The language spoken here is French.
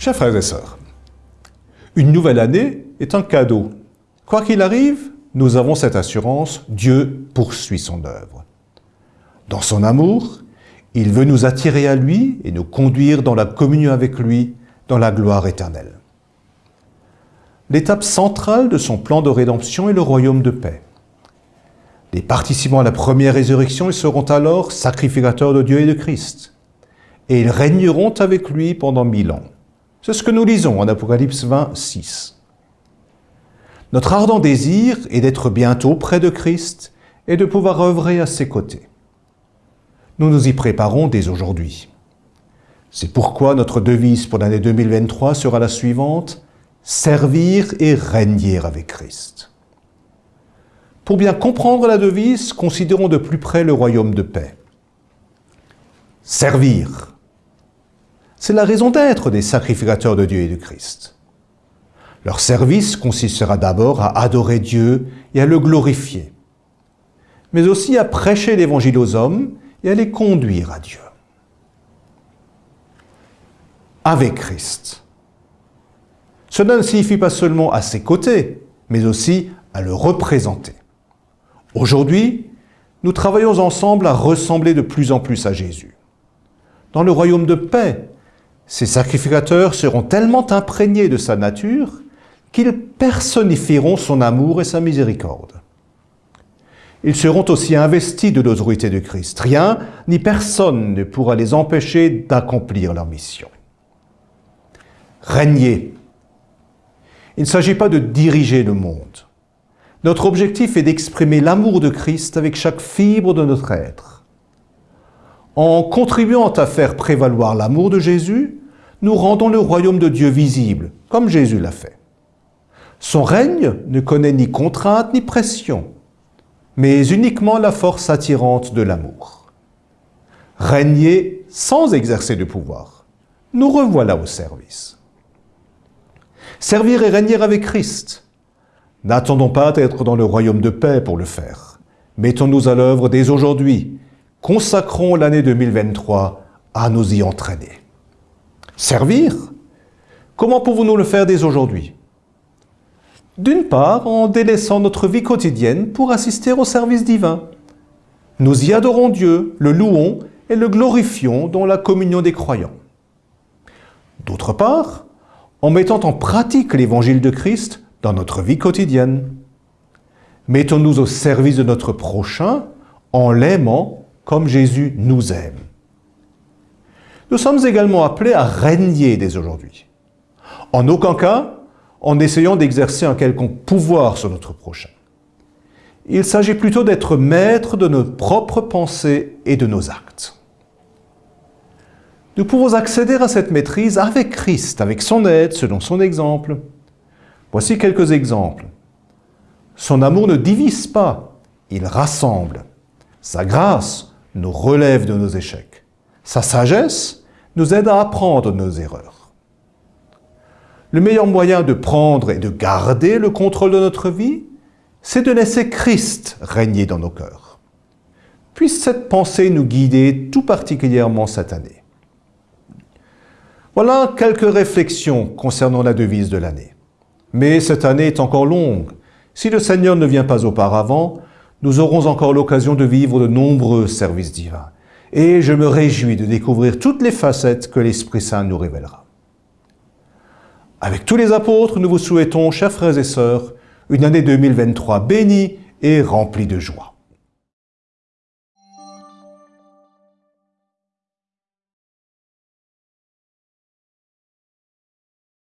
Chers frères et sœurs, une nouvelle année est un cadeau. Quoi qu'il arrive, nous avons cette assurance, Dieu poursuit son œuvre. Dans son amour, il veut nous attirer à lui et nous conduire dans la communion avec lui, dans la gloire éternelle. L'étape centrale de son plan de rédemption est le royaume de paix. Les participants à la première résurrection seront alors sacrificateurs de Dieu et de Christ. Et ils régneront avec lui pendant mille ans. C'est ce que nous lisons en Apocalypse 20, 6. Notre ardent désir est d'être bientôt près de Christ et de pouvoir œuvrer à ses côtés. Nous nous y préparons dès aujourd'hui. C'est pourquoi notre devise pour l'année 2023 sera la suivante, servir et régner avec Christ. Pour bien comprendre la devise, considérons de plus près le royaume de paix. Servir. C'est la raison d'être des sacrificateurs de Dieu et de Christ. Leur service consistera d'abord à adorer Dieu et à le glorifier, mais aussi à prêcher l'Évangile aux hommes et à les conduire à Dieu. Avec Christ. Cela ne signifie pas seulement à ses côtés, mais aussi à le représenter. Aujourd'hui, nous travaillons ensemble à ressembler de plus en plus à Jésus. Dans le royaume de paix, ces sacrificateurs seront tellement imprégnés de sa nature qu'ils personnifieront son amour et sa miséricorde. Ils seront aussi investis de l'autorité de Christ. Rien ni personne ne pourra les empêcher d'accomplir leur mission. Régner il ne s'agit pas de diriger le monde. Notre objectif est d'exprimer l'amour de Christ avec chaque fibre de notre être. En contribuant à faire prévaloir l'amour de Jésus, nous rendons le royaume de Dieu visible, comme Jésus l'a fait. Son règne ne connaît ni contrainte ni pression, mais uniquement la force attirante de l'amour. Régner sans exercer de pouvoir, nous revoilà au service. Servir et régner avec Christ. N'attendons pas d'être dans le royaume de paix pour le faire. Mettons-nous à l'œuvre dès aujourd'hui. Consacrons l'année 2023 à nous y entraîner. Servir Comment pouvons-nous le faire dès aujourd'hui? D'une part, en délaissant notre vie quotidienne pour assister au service divin. Nous y adorons Dieu, le louons et le glorifions dans la communion des croyants. D'autre part, en mettant en pratique l'évangile de Christ dans notre vie quotidienne. Mettons-nous au service de notre prochain en l'aimant comme Jésus nous aime. Nous sommes également appelés à régner dès aujourd'hui. En aucun cas en essayant d'exercer un quelconque pouvoir sur notre prochain. Il s'agit plutôt d'être maître de nos propres pensées et de nos actes. Nous pouvons accéder à cette maîtrise avec Christ, avec son aide, selon son exemple. Voici quelques exemples. Son amour ne divise pas, il rassemble. Sa grâce nous relève de nos échecs. Sa sagesse nous aide à apprendre nos erreurs. Le meilleur moyen de prendre et de garder le contrôle de notre vie, c'est de laisser Christ régner dans nos cœurs. Puisse cette pensée nous guider tout particulièrement cette année. Voilà quelques réflexions concernant la devise de l'année. Mais cette année est encore longue. Si le Seigneur ne vient pas auparavant, nous aurons encore l'occasion de vivre de nombreux services divins. Et je me réjouis de découvrir toutes les facettes que l'Esprit Saint nous révélera. Avec tous les apôtres, nous vous souhaitons, chers frères et sœurs, une année 2023 bénie et remplie de joie.